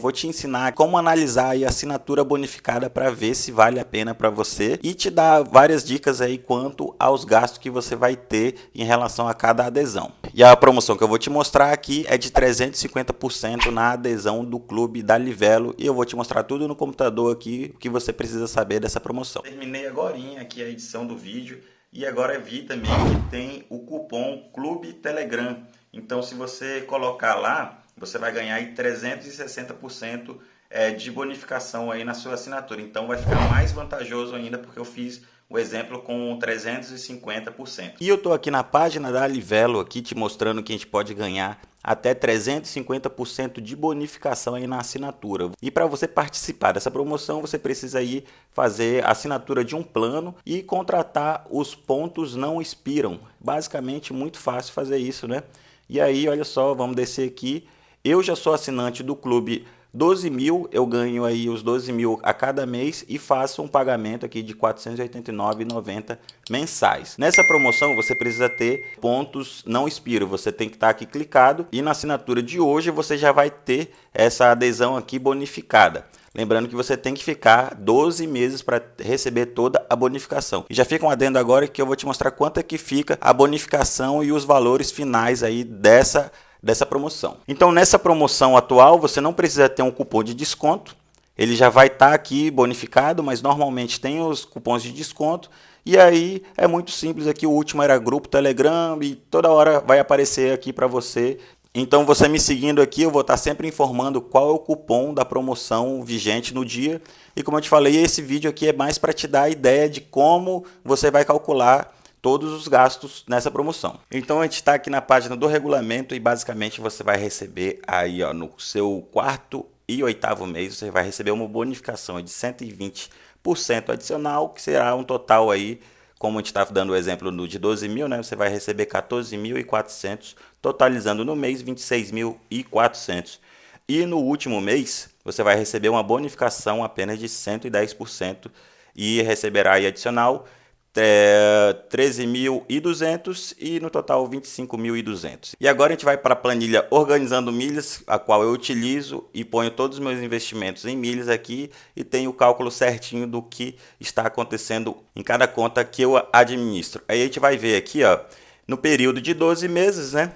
vou te ensinar como analisar a assinatura bonificada para ver se vale a pena para você e te dar várias dicas aí quanto aos gastos que você vai ter em relação a cada adesão. E a promoção que eu vou te mostrar aqui é de 350% na adesão do clube da Livelo e eu vou te mostrar tudo no computador aqui o que você precisa saber dessa promoção. Terminei agora aqui a edição do vídeo e agora vi também que tem o cupom Clube Telegram. Então se você colocar lá você vai ganhar aí 360% é, de bonificação aí na sua assinatura. Então vai ficar mais vantajoso ainda porque eu fiz o exemplo com 350%. E eu estou aqui na página da Livelo aqui te mostrando que a gente pode ganhar até 350% de bonificação aí na assinatura. E para você participar dessa promoção, você precisa aí fazer a assinatura de um plano e contratar os pontos não expiram. Basicamente muito fácil fazer isso, né? E aí, olha só, vamos descer aqui eu já sou assinante do clube 12 mil, eu ganho aí os 12 mil a cada mês e faço um pagamento aqui de R$ 489,90 mensais. Nessa promoção você precisa ter pontos não expiro, você tem que estar aqui clicado e na assinatura de hoje você já vai ter essa adesão aqui bonificada. Lembrando que você tem que ficar 12 meses para receber toda a bonificação. E já fica um adendo agora que eu vou te mostrar quanto é que fica a bonificação e os valores finais aí dessa dessa promoção. Então nessa promoção atual você não precisa ter um cupom de desconto, ele já vai estar tá aqui bonificado, mas normalmente tem os cupons de desconto. E aí é muito simples aqui, o último era grupo Telegram e toda hora vai aparecer aqui para você. Então você me seguindo aqui, eu vou estar tá sempre informando qual é o cupom da promoção vigente no dia. E como eu te falei, esse vídeo aqui é mais para te dar a ideia de como você vai calcular todos os gastos nessa promoção. Então a gente está aqui na página do regulamento e basicamente você vai receber aí ó, no seu quarto e oitavo mês, você vai receber uma bonificação de 120% adicional, que será um total aí, como a gente está dando o exemplo no de 12 mil, né, você vai receber 14.400, totalizando no mês 26.400. E no último mês, você vai receber uma bonificação apenas de 110% e receberá aí adicional é, 13.200 e no total 25.200. E agora a gente vai para a planilha organizando milhas, a qual eu utilizo e ponho todos os meus investimentos em milhas aqui e tenho o cálculo certinho do que está acontecendo em cada conta que eu administro. Aí a gente vai ver aqui, ó, no período de 12 meses, né?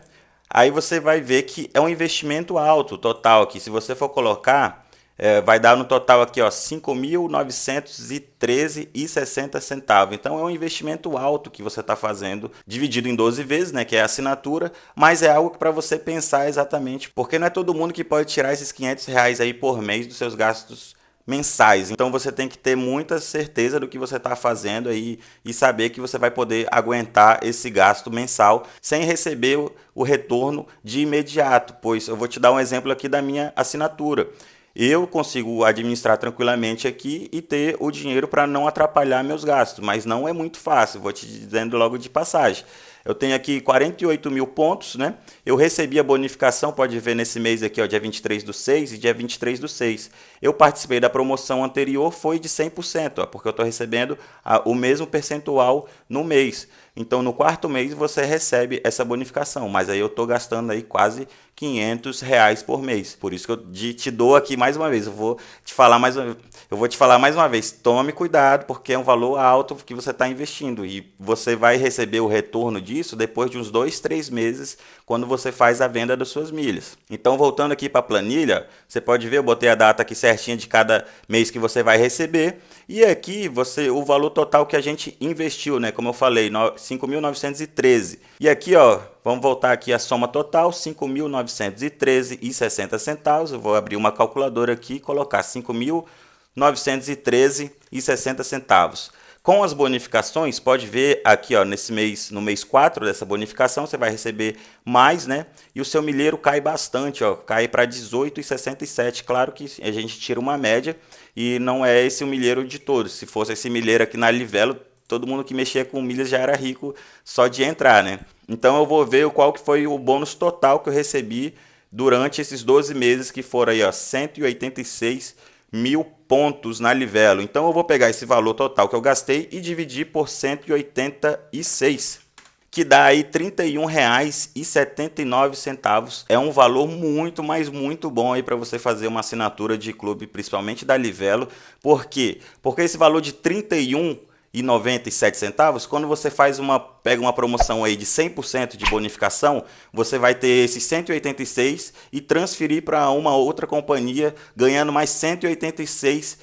Aí você vai ver que é um investimento alto total aqui. Se você for colocar é, vai dar no total aqui, ó, 5.913,60 centavos. Então é um investimento alto que você está fazendo, dividido em 12 vezes, né, que é a assinatura, mas é algo para você pensar exatamente, porque não é todo mundo que pode tirar esses 500 reais aí por mês dos seus gastos mensais. Então você tem que ter muita certeza do que você está fazendo aí e saber que você vai poder aguentar esse gasto mensal sem receber o, o retorno de imediato. Pois eu vou te dar um exemplo aqui da minha assinatura eu consigo administrar tranquilamente aqui e ter o dinheiro para não atrapalhar meus gastos, mas não é muito fácil, vou te dizendo logo de passagem. Eu tenho aqui 48 mil pontos, né? Eu recebi a bonificação, pode ver nesse mês aqui, ó, dia 23 do 6 e dia 23 do 6. Eu participei da promoção anterior, foi de 100%, ó, porque eu estou recebendo a, o mesmo percentual no mês. Então, no quarto mês, você recebe essa bonificação, mas aí eu estou gastando aí quase 500 reais por mês. Por isso que eu te dou aqui mais uma vez. Eu vou te falar mais uma, eu vou te falar mais uma vez. Tome cuidado, porque é um valor alto que você está investindo e você vai receber o retorno disso depois de uns dois, três meses, quando você faz a venda das suas milhas. Então, voltando aqui para a planilha, você pode ver, eu botei a data aqui certinha de cada mês que você vai receber. E aqui você o valor total que a gente investiu, né? Como eu falei, 5.913. E aqui, ó, vamos voltar aqui a soma total, 5.913,60 centavos. Eu vou abrir uma calculadora aqui e colocar 5.913,60 centavos. Com as bonificações, pode ver aqui, ó, nesse mês, no mês 4 dessa bonificação, você vai receber mais, né? E o seu milheiro cai bastante, ó, cai para 18,67. Claro que a gente tira uma média e não é esse o milheiro de todos. Se fosse esse milheiro aqui na Livelo, todo mundo que mexia com milhas já era rico só de entrar, né? Então eu vou ver qual que foi o bônus total que eu recebi durante esses 12 meses que foram aí, ó, 186 mil pontos na Livelo. Então eu vou pegar esse valor total que eu gastei e dividir por 186 que dá aí R$ 31,79. É um valor muito, mas muito bom aí para você fazer uma assinatura de clube, principalmente da Livelo. Por quê? Porque esse valor de R$ 31 e 97 centavos, quando você faz uma pega uma promoção aí de 100% de bonificação, você vai ter esses 186 e transferir para uma outra companhia ganhando mais 186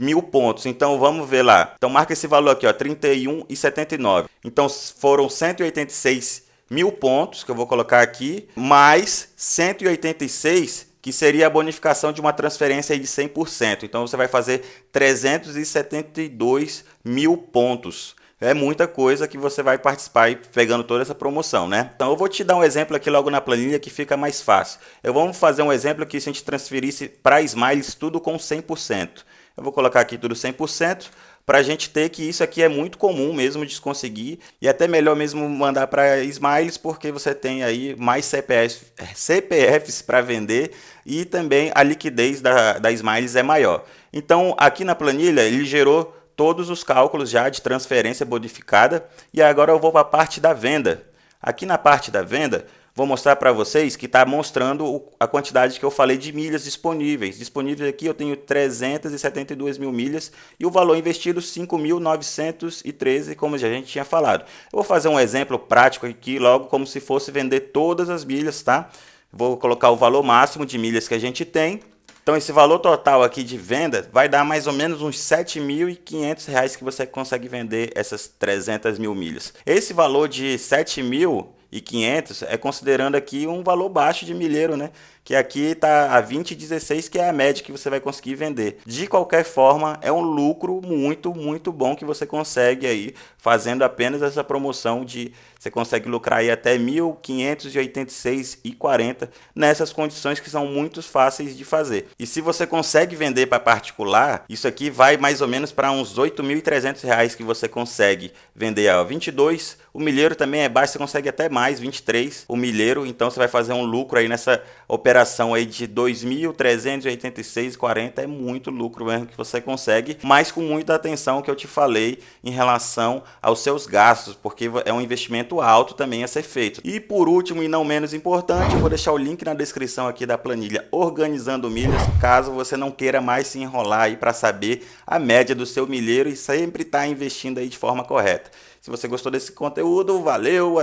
mil pontos. Então vamos ver lá. Então marca esse valor aqui, ó, 31,79. Então foram 186 mil pontos que eu vou colocar aqui, mais 186 que seria a bonificação de uma transferência de 100%. Então você vai fazer 372 mil pontos. É muita coisa que você vai participar pegando toda essa promoção, né? Então eu vou te dar um exemplo aqui logo na planilha que fica mais fácil. Eu vou fazer um exemplo aqui se a gente transferisse para Smiles tudo com 100%. Eu vou colocar aqui tudo 100% para a gente ter que isso aqui é muito comum mesmo de conseguir e até melhor mesmo mandar para Smiles porque você tem aí mais CPFs, CPFs para vender e também a liquidez da, da Smiles é maior. Então aqui na planilha ele gerou todos os cálculos já de transferência modificada e agora eu vou para a parte da venda. Aqui na parte da venda vou mostrar para vocês que está mostrando a quantidade que eu falei de milhas disponíveis. Disponíveis aqui eu tenho 372 mil milhas e o valor investido 5.913, como já a gente tinha falado. Eu vou fazer um exemplo prático aqui logo como se fosse vender todas as milhas, tá? Vou colocar o valor máximo de milhas que a gente tem. Então esse valor total aqui de venda vai dar mais ou menos uns R$ 7.500 que você consegue vender essas 300 mil milhas. Esse valor de R$ 7.000 e 500 é considerando aqui um valor baixo de milheiro, né? Que aqui está a 20,16, que é a média que você vai conseguir vender. De qualquer forma, é um lucro muito, muito bom que você consegue aí fazendo apenas essa promoção de você consegue lucrar aí até 1.586,40 nessas condições que são muito fáceis de fazer. E se você consegue vender para particular, isso aqui vai mais ou menos para uns R$ 8.300 que você consegue vender a 22. O milheiro também é baixo, você consegue até mais, 23 o milheiro, então você vai fazer um lucro aí nessa operação aí de 2.386,40 é muito lucro mesmo que você consegue, mas com muita atenção que eu te falei em relação aos seus gastos, porque é um investimento alto também a ser feito. E por último e não menos importante, eu vou deixar o link na descrição aqui da planilha Organizando Milhas, caso você não queira mais se enrolar aí para saber a média do seu milheiro e sempre estar tá investindo aí de forma correta. Se você gostou desse conteúdo, valeu!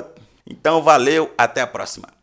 Então valeu, até a próxima!